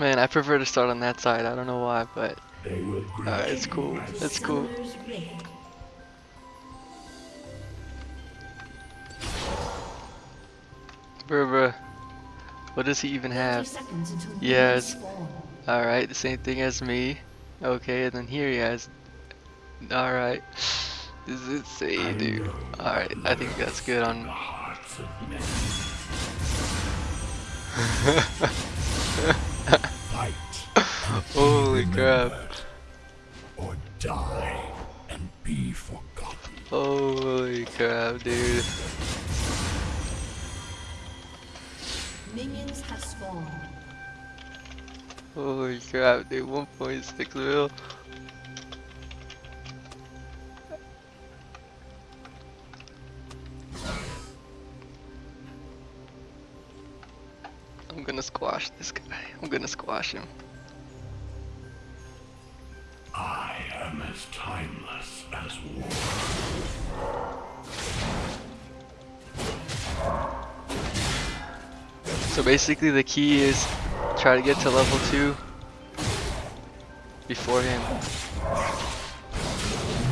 Man, I prefer to start on that side. I don't know why, but uh, it's cool. It's cool. Bruh, bruh. What does he even have? Yes. Alright, the same thing as me. Okay, and then here he has. Alright. This is insane, dude. Alright, I think that's good on. Holy crap. or die and be forgotten. Holy crap, dude. Minions have spawned. Holy crap, dude. 1.6 mil. I'm gonna squash this guy. I'm gonna squash him. As timeless as war. So basically the key is try to get to level 2 before him.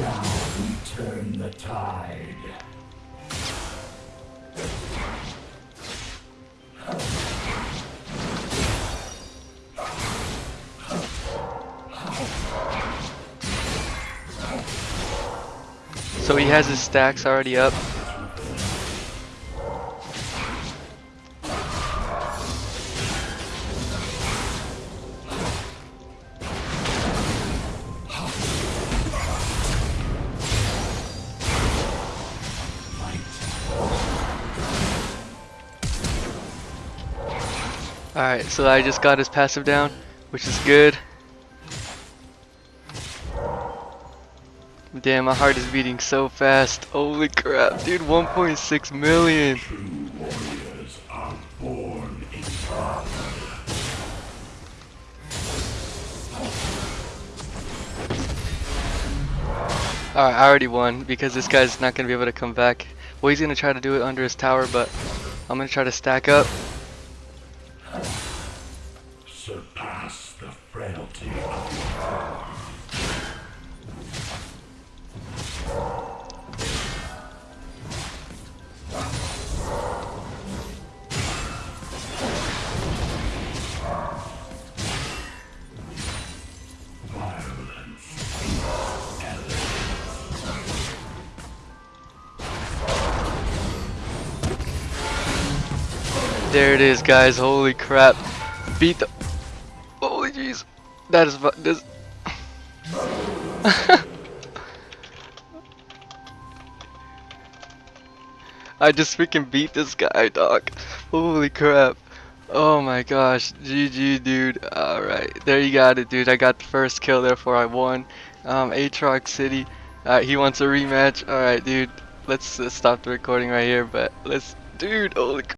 Now we Turn the tide. So he has his stacks already up. Alright, so I just got his passive down, which is good. Damn, my heart is beating so fast. Holy crap, dude, 1.6 million. Alright, I already won because this guy's not gonna be able to come back. Well, he's gonna try to do it under his tower, but I'm gonna try to stack up. There it is, guys. Holy crap. Beat the. Holy jeez. That is. This. I just freaking beat this guy, dog. Holy crap. Oh my gosh. GG, dude. Alright. There you got it, dude. I got the first kill, therefore I won. Um, Aatrox City. He wants a rematch. Alright, dude. Let's, stop the recording right here, but let's. Dude, holy